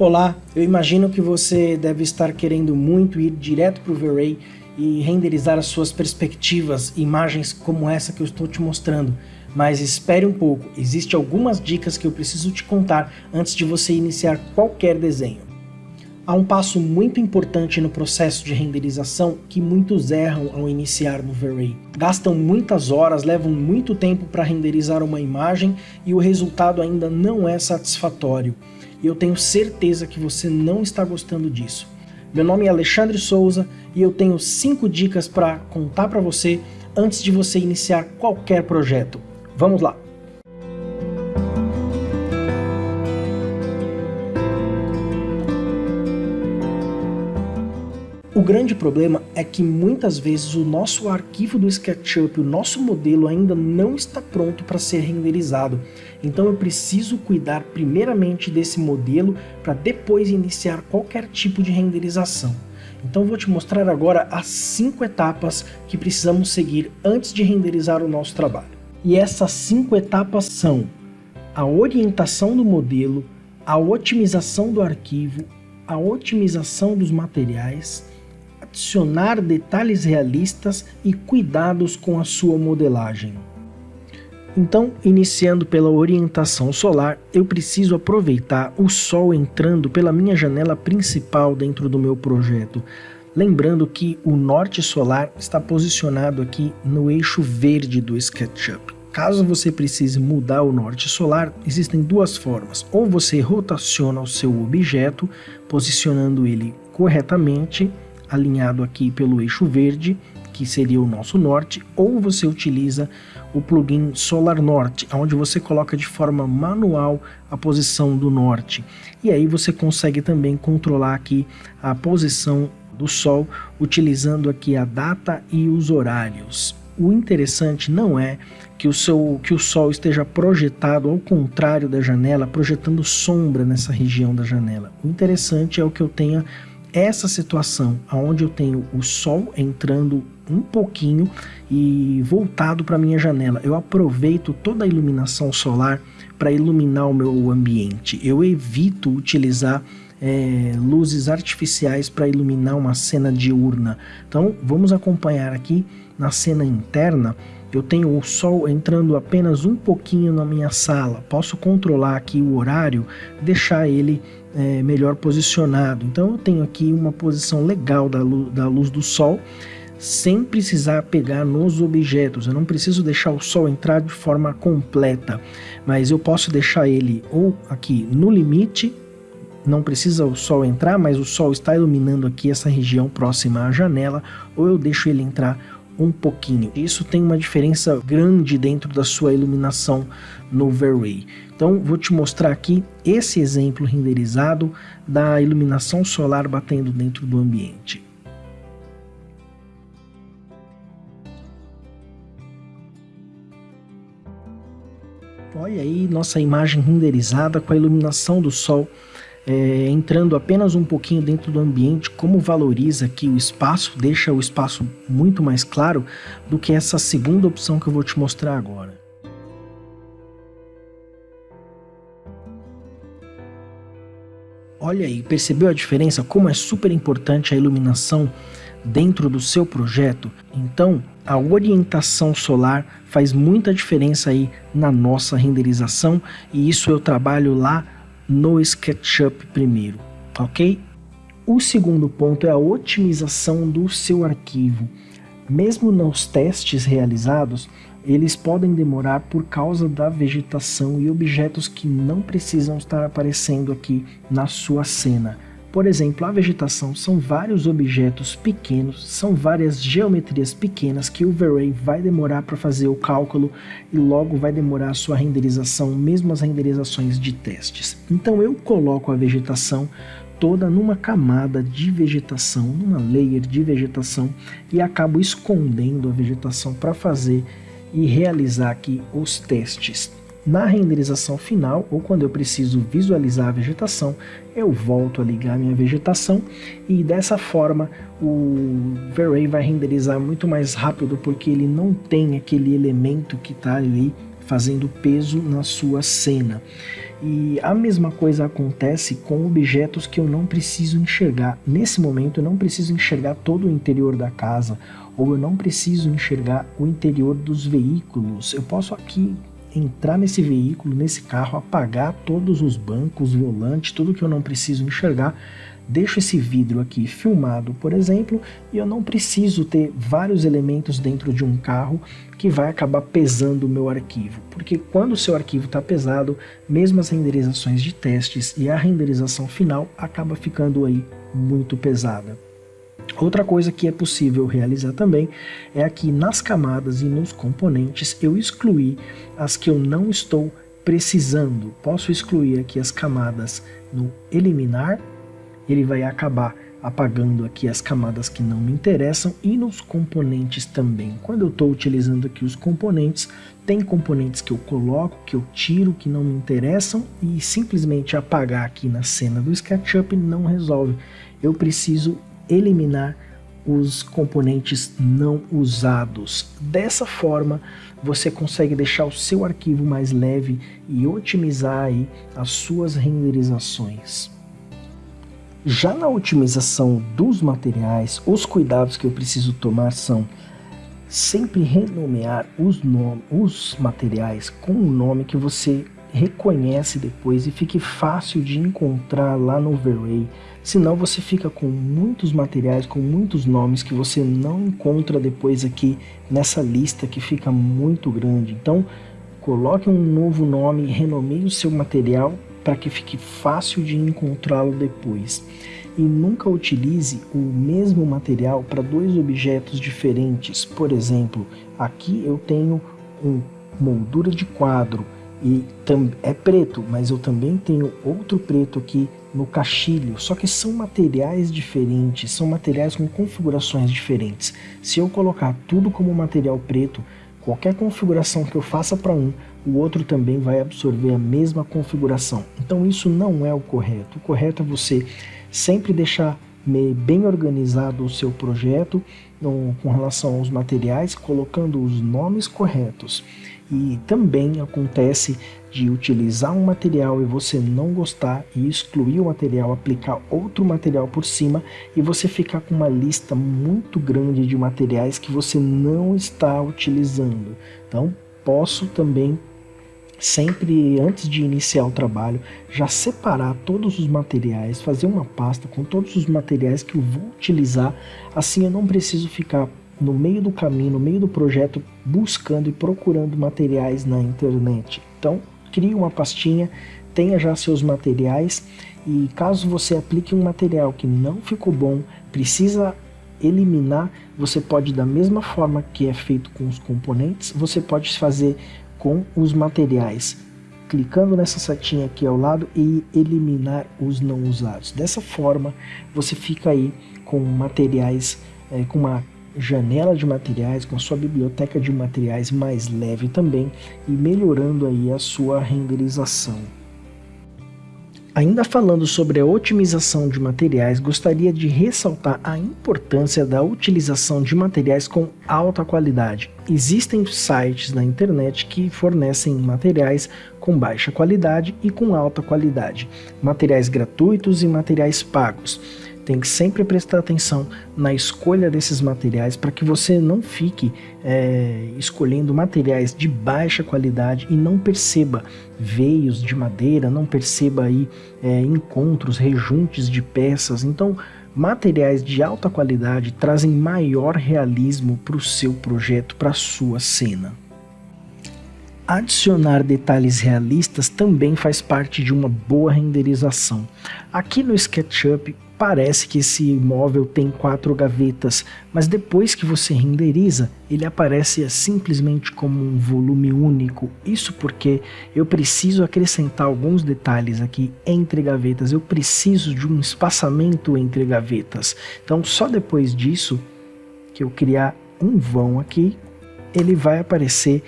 Olá, eu imagino que você deve estar querendo muito ir direto para o V-Ray e renderizar as suas perspectivas, imagens como essa que eu estou te mostrando. Mas espere um pouco, existem algumas dicas que eu preciso te contar antes de você iniciar qualquer desenho. Há um passo muito importante no processo de renderização que muitos erram ao iniciar no V-Ray. Gastam muitas horas, levam muito tempo para renderizar uma imagem e o resultado ainda não é satisfatório e eu tenho certeza que você não está gostando disso. Meu nome é Alexandre Souza e eu tenho 5 dicas para contar para você antes de você iniciar qualquer projeto. Vamos lá! Grande problema é que muitas vezes o nosso arquivo do SketchUp, o nosso modelo ainda não está pronto para ser renderizado. Então eu preciso cuidar primeiramente desse modelo para depois iniciar qualquer tipo de renderização. Então vou te mostrar agora as cinco etapas que precisamos seguir antes de renderizar o nosso trabalho. E essas cinco etapas são a orientação do modelo, a otimização do arquivo, a otimização dos materiais, adicionar detalhes realistas e cuidados com a sua modelagem. Então, iniciando pela orientação solar, eu preciso aproveitar o sol entrando pela minha janela principal dentro do meu projeto. Lembrando que o norte solar está posicionado aqui no eixo verde do SketchUp. Caso você precise mudar o norte solar, existem duas formas. Ou você rotaciona o seu objeto, posicionando ele corretamente, alinhado aqui pelo eixo verde, que seria o nosso norte, ou você utiliza o plugin Solar Norte, onde você coloca de forma manual a posição do norte. E aí você consegue também controlar aqui a posição do Sol, utilizando aqui a data e os horários. O interessante não é que o, seu, que o Sol esteja projetado ao contrário da janela, projetando sombra nessa região da janela. O interessante é o que eu tenha essa situação onde eu tenho o sol entrando um pouquinho e voltado para minha janela, eu aproveito toda a iluminação solar para iluminar o meu ambiente. Eu evito utilizar é, luzes artificiais para iluminar uma cena diurna. Então vamos acompanhar aqui na cena interna eu tenho o sol entrando apenas um pouquinho na minha sala, posso controlar aqui o horário, deixar ele é, melhor posicionado. Então eu tenho aqui uma posição legal da luz, da luz do sol, sem precisar pegar nos objetos. Eu não preciso deixar o sol entrar de forma completa, mas eu posso deixar ele ou aqui no limite, não precisa o sol entrar, mas o sol está iluminando aqui essa região próxima à janela, ou eu deixo ele entrar um pouquinho. Isso tem uma diferença grande dentro da sua iluminação no V-Ray. Então vou te mostrar aqui esse exemplo renderizado da iluminação solar batendo dentro do ambiente. Olha aí nossa imagem renderizada com a iluminação do sol é, entrando apenas um pouquinho dentro do ambiente, como valoriza aqui o espaço, deixa o espaço muito mais claro do que essa segunda opção que eu vou te mostrar agora. Olha aí, percebeu a diferença? Como é super importante a iluminação dentro do seu projeto? Então, a orientação solar faz muita diferença aí na nossa renderização e isso eu trabalho lá no SketchUp primeiro, ok? O segundo ponto é a otimização do seu arquivo. Mesmo nos testes realizados, eles podem demorar por causa da vegetação e objetos que não precisam estar aparecendo aqui na sua cena. Por exemplo, a vegetação são vários objetos pequenos, são várias geometrias pequenas que o V-Ray vai demorar para fazer o cálculo e logo vai demorar a sua renderização, mesmo as renderizações de testes. Então eu coloco a vegetação toda numa camada de vegetação, numa layer de vegetação e acabo escondendo a vegetação para fazer e realizar aqui os testes. Na renderização final, ou quando eu preciso visualizar a vegetação, eu volto a ligar minha vegetação e dessa forma o V-Ray vai renderizar muito mais rápido porque ele não tem aquele elemento que está ali fazendo peso na sua cena. E a mesma coisa acontece com objetos que eu não preciso enxergar. Nesse momento eu não preciso enxergar todo o interior da casa, ou eu não preciso enxergar o interior dos veículos. Eu posso aqui entrar nesse veículo, nesse carro, apagar todos os bancos, volantes, tudo que eu não preciso enxergar, deixo esse vidro aqui filmado, por exemplo, e eu não preciso ter vários elementos dentro de um carro que vai acabar pesando o meu arquivo, porque quando o seu arquivo está pesado, mesmo as renderizações de testes e a renderização final acaba ficando aí muito pesada. Outra coisa que é possível realizar também é aqui nas camadas e nos componentes eu excluir as que eu não estou precisando. Posso excluir aqui as camadas no eliminar, ele vai acabar apagando aqui as camadas que não me interessam e nos componentes também. Quando eu estou utilizando aqui os componentes, tem componentes que eu coloco, que eu tiro, que não me interessam e simplesmente apagar aqui na cena do SketchUp não resolve. Eu preciso eliminar os componentes não usados. Dessa forma, você consegue deixar o seu arquivo mais leve e otimizar aí as suas renderizações. Já na otimização dos materiais, os cuidados que eu preciso tomar são sempre renomear os, os materiais com um nome que você reconhece depois e fique fácil de encontrar lá no Overlay senão você fica com muitos materiais, com muitos nomes que você não encontra depois aqui nessa lista que fica muito grande. Então, coloque um novo nome, renomeie o seu material para que fique fácil de encontrá-lo depois. E nunca utilize o mesmo material para dois objetos diferentes. Por exemplo, aqui eu tenho um moldura de quadro e é preto, mas eu também tenho outro preto aqui no caixilho, só que são materiais diferentes, são materiais com configurações diferentes. Se eu colocar tudo como material preto, qualquer configuração que eu faça para um, o outro também vai absorver a mesma configuração. Então isso não é o correto. O correto é você sempre deixar bem organizado o seu projeto com relação aos materiais, colocando os nomes corretos. E também acontece de utilizar um material e você não gostar e excluir o material, aplicar outro material por cima e você ficar com uma lista muito grande de materiais que você não está utilizando. Então, posso também sempre antes de iniciar o trabalho, já separar todos os materiais, fazer uma pasta com todos os materiais que eu vou utilizar, assim eu não preciso ficar no meio do caminho, no meio do projeto, buscando e procurando materiais na internet. Então, crie uma pastinha, tenha já seus materiais e caso você aplique um material que não ficou bom, precisa eliminar, você pode da mesma forma que é feito com os componentes, você pode fazer com os materiais, clicando nessa setinha aqui ao lado e eliminar os não usados. Dessa forma, você fica aí com materiais, é, com uma janela de materiais, com a sua biblioteca de materiais mais leve também e melhorando aí a sua renderização. Ainda falando sobre a otimização de materiais, gostaria de ressaltar a importância da utilização de materiais com alta qualidade. Existem sites na internet que fornecem materiais com baixa qualidade e com alta qualidade, materiais gratuitos e materiais pagos tem que sempre prestar atenção na escolha desses materiais para que você não fique é, escolhendo materiais de baixa qualidade e não perceba veios de madeira, não perceba aí é, encontros, rejuntes de peças. Então, materiais de alta qualidade trazem maior realismo para o seu projeto, para a sua cena. Adicionar detalhes realistas também faz parte de uma boa renderização. Aqui no SketchUp parece que esse móvel tem quatro gavetas, mas depois que você renderiza, ele aparece simplesmente como um volume único. Isso porque eu preciso acrescentar alguns detalhes aqui entre gavetas, eu preciso de um espaçamento entre gavetas. Então só depois disso que eu criar um vão aqui, ele vai aparecer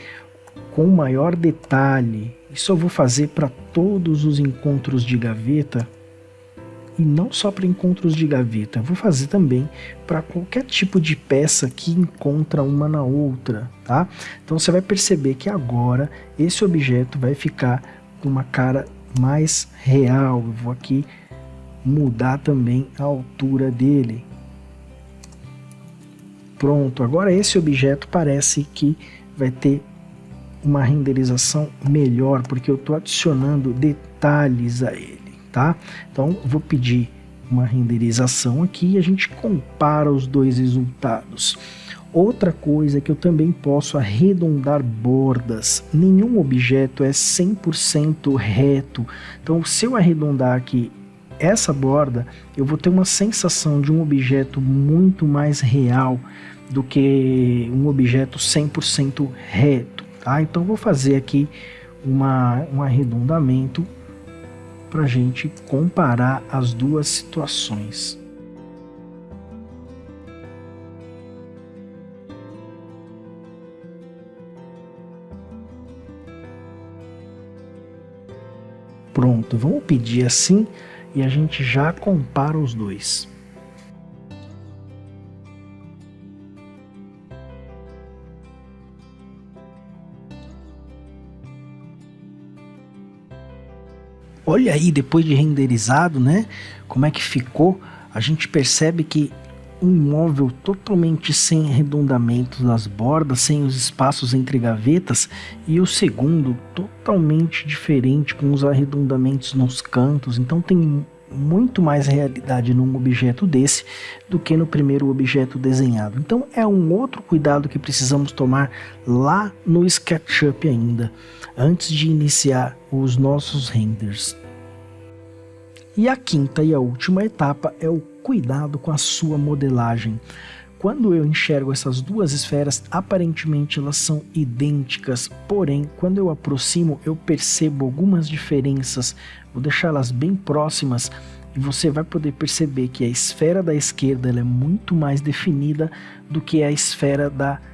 com maior detalhe. Isso eu vou fazer para todos os encontros de gaveta e não só para encontros de gaveta, vou fazer também para qualquer tipo de peça que encontra uma na outra, tá? Então você vai perceber que agora esse objeto vai ficar com uma cara mais real. Eu vou aqui mudar também a altura dele. Pronto, agora esse objeto parece que vai ter uma renderização melhor, porque eu estou adicionando detalhes a ele, tá? Então, vou pedir uma renderização aqui e a gente compara os dois resultados. Outra coisa é que eu também posso arredondar bordas. Nenhum objeto é 100% reto. Então, se eu arredondar aqui essa borda, eu vou ter uma sensação de um objeto muito mais real do que um objeto 100% reto. Tá? Então, vou fazer aqui uma, um arredondamento para a gente comparar as duas situações. Pronto, vamos pedir assim e a gente já compara os dois. Olha aí, depois de renderizado, né? Como é que ficou? A gente percebe que um móvel totalmente sem arredondamentos nas bordas, sem os espaços entre gavetas, e o segundo totalmente diferente, com os arredondamentos nos cantos. Então tem muito mais realidade num objeto desse do que no primeiro objeto desenhado. Então é um outro cuidado que precisamos tomar lá no SketchUp ainda, antes de iniciar os nossos renders. E a quinta e a última etapa é o cuidado com a sua modelagem. Quando eu enxergo essas duas esferas, aparentemente elas são idênticas, porém, quando eu aproximo, eu percebo algumas diferenças. Vou deixá-las bem próximas e você vai poder perceber que a esfera da esquerda é muito mais definida do que a esfera da direita,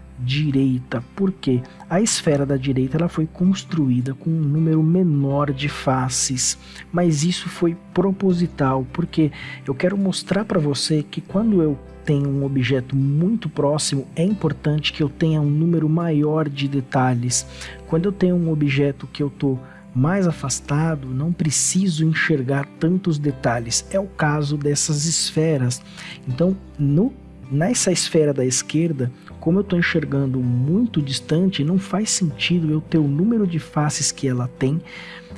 porque a esfera da direita ela foi construída com um número menor de faces, mas isso foi proposital, porque eu quero mostrar para você que quando eu tenho um objeto muito próximo, é importante que eu tenha um número maior de detalhes. Quando eu tenho um objeto que eu estou mais afastado, não preciso enxergar tantos detalhes. É o caso dessas esferas. Então, no, nessa esfera da esquerda, como eu estou enxergando muito distante, não faz sentido eu ter o número de faces que ela tem,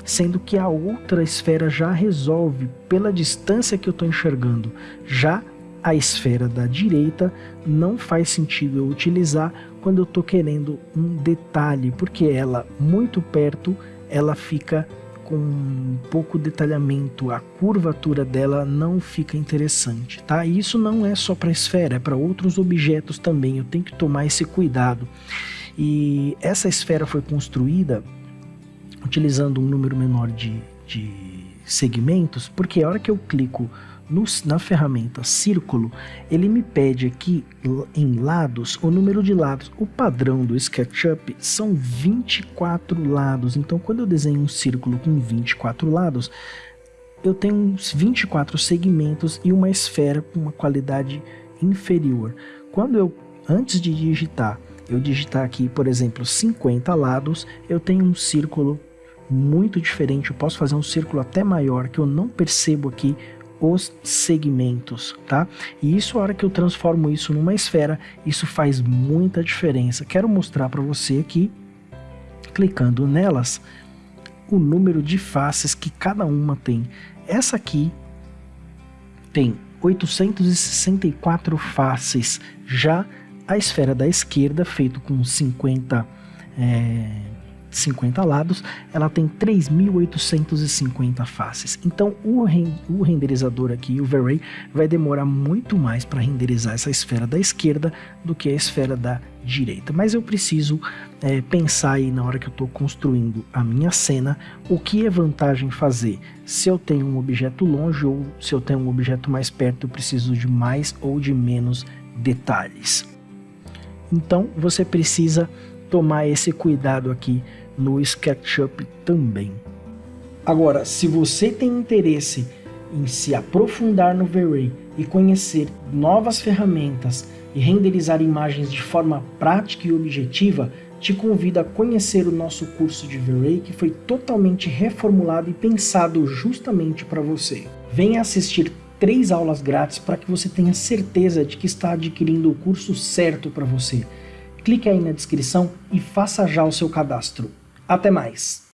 sendo que a outra esfera já resolve pela distância que eu estou enxergando. Já a esfera da direita não faz sentido eu utilizar quando eu estou querendo um detalhe, porque ela muito perto ela fica com pouco detalhamento, a curvatura dela não fica interessante, tá? E isso não é só para esfera, é para outros objetos também, eu tenho que tomar esse cuidado. E essa esfera foi construída utilizando um número menor de, de segmentos, porque a hora que eu clico no, na ferramenta círculo, ele me pede aqui em lados o número de lados. O padrão do SketchUp são 24 lados, então quando eu desenho um círculo com 24 lados, eu tenho uns 24 segmentos e uma esfera com uma qualidade inferior. Quando eu, antes de digitar, eu digitar aqui, por exemplo, 50 lados, eu tenho um círculo muito diferente, eu posso fazer um círculo até maior que eu não percebo aqui os segmentos, tá? E isso, a hora que eu transformo isso numa esfera, isso faz muita diferença. Quero mostrar para você aqui, clicando nelas, o número de faces que cada uma tem. Essa aqui tem 864 faces, já a esfera da esquerda, feito com 50 é, 50 lados, ela tem 3.850 faces. Então o, o renderizador aqui, o V-Ray, vai demorar muito mais para renderizar essa esfera da esquerda do que a esfera da direita. Mas eu preciso é, pensar aí na hora que eu estou construindo a minha cena, o que é vantagem fazer. Se eu tenho um objeto longe ou se eu tenho um objeto mais perto, eu preciso de mais ou de menos detalhes. Então você precisa tomar esse cuidado aqui no SketchUp também. Agora, se você tem interesse em se aprofundar no V-Ray e conhecer novas ferramentas e renderizar imagens de forma prática e objetiva, te convido a conhecer o nosso curso de V-Ray que foi totalmente reformulado e pensado justamente para você. Venha assistir três aulas grátis para que você tenha certeza de que está adquirindo o curso certo para você Clique aí na descrição e faça já o seu cadastro. Até mais!